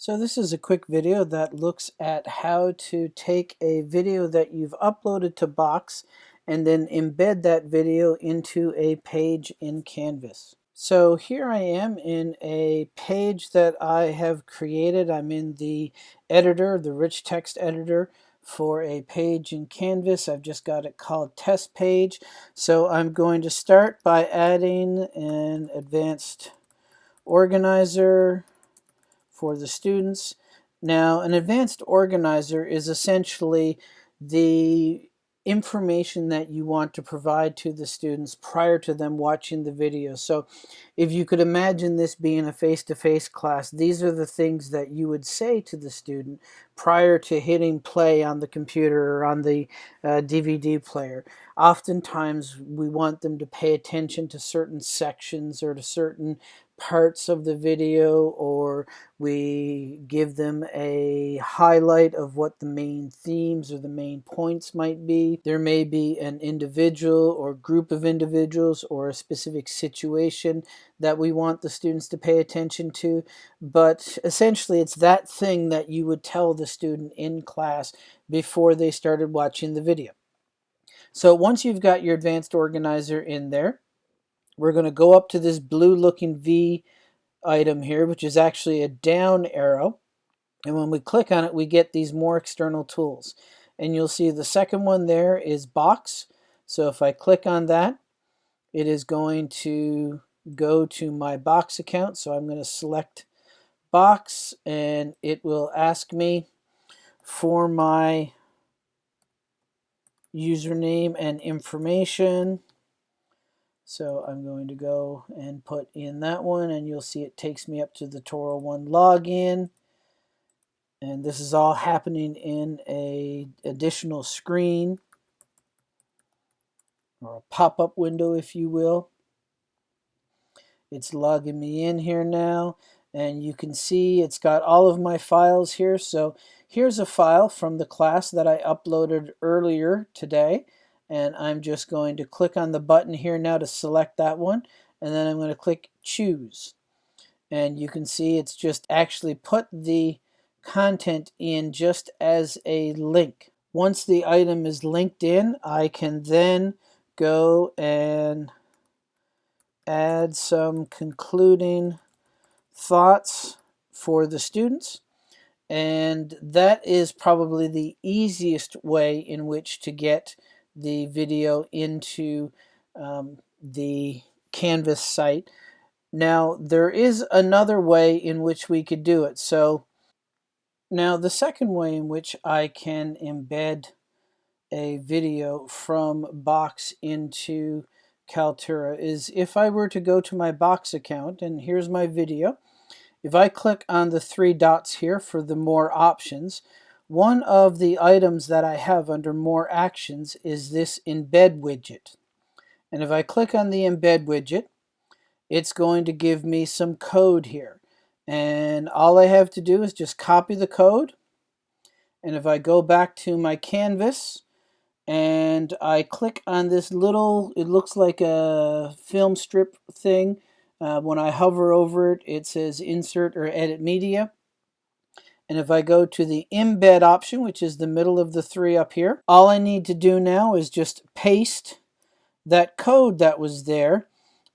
So this is a quick video that looks at how to take a video that you've uploaded to Box and then embed that video into a page in Canvas. So here I am in a page that I have created. I'm in the editor, the rich text editor for a page in Canvas. I've just got it called test page. So I'm going to start by adding an advanced organizer for the students. Now, an advanced organizer is essentially the information that you want to provide to the students prior to them watching the video. So if you could imagine this being a face-to-face -face class, these are the things that you would say to the student prior to hitting play on the computer or on the uh, DVD player. Oftentimes we want them to pay attention to certain sections or to certain parts of the video or we give them a highlight of what the main themes or the main points might be. There may be an individual or group of individuals or a specific situation that we want the students to pay attention to, but essentially it's that thing that you would tell the student in class before they started watching the video. So once you've got your advanced organizer in there, we're going to go up to this blue looking V item here, which is actually a down arrow. And when we click on it, we get these more external tools. And you'll see the second one there is box. So if I click on that, it is going to go to my box account. So I'm going to select box and it will ask me for my username and information. So I'm going to go and put in that one and you'll see it takes me up to the Toro 1 login. And this is all happening in a additional screen or a pop-up window if you will. It's logging me in here now and you can see it's got all of my files here. So here's a file from the class that I uploaded earlier today and I'm just going to click on the button here now to select that one and then I'm going to click choose and you can see it's just actually put the content in just as a link. Once the item is linked in I can then go and add some concluding thoughts for the students and that is probably the easiest way in which to get the video into um, the Canvas site. Now there is another way in which we could do it. So now the second way in which I can embed a video from Box into Kaltura is if I were to go to my Box account and here's my video. If I click on the three dots here for the more options, one of the items that I have under more actions is this embed widget. And if I click on the embed widget, it's going to give me some code here. And all I have to do is just copy the code. And if I go back to my canvas and I click on this little, it looks like a film strip thing. Uh, when I hover over it, it says insert or edit media. And if I go to the embed option, which is the middle of the three up here, all I need to do now is just paste that code that was there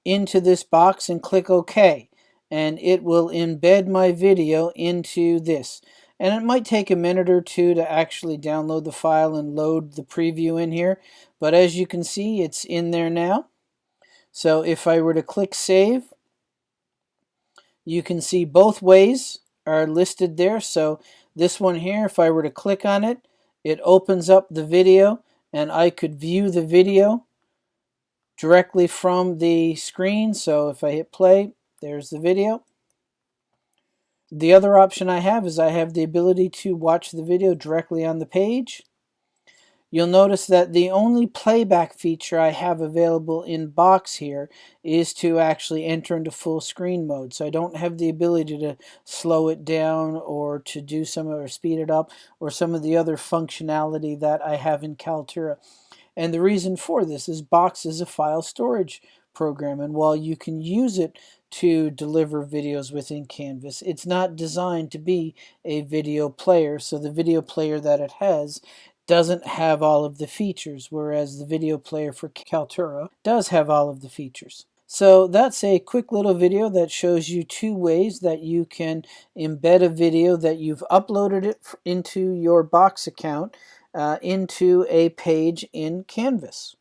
into this box and click OK. And it will embed my video into this. And it might take a minute or two to actually download the file and load the preview in here. But as you can see, it's in there now. So if I were to click Save, you can see both ways are listed there. So this one here, if I were to click on it, it opens up the video and I could view the video directly from the screen. So if I hit play, there's the video. The other option I have is I have the ability to watch the video directly on the page. You'll notice that the only playback feature I have available in box here is to actually enter into full screen mode. So I don't have the ability to slow it down or to do some or speed it up or some of the other functionality that I have in Kaltura. And the reason for this is Box is a file storage program. And while you can use it to deliver videos within Canvas, it's not designed to be a video player. So the video player that it has doesn't have all of the features, whereas the video player for Kaltura does have all of the features. So that's a quick little video that shows you two ways that you can embed a video that you've uploaded it into your Box account uh, into a page in Canvas.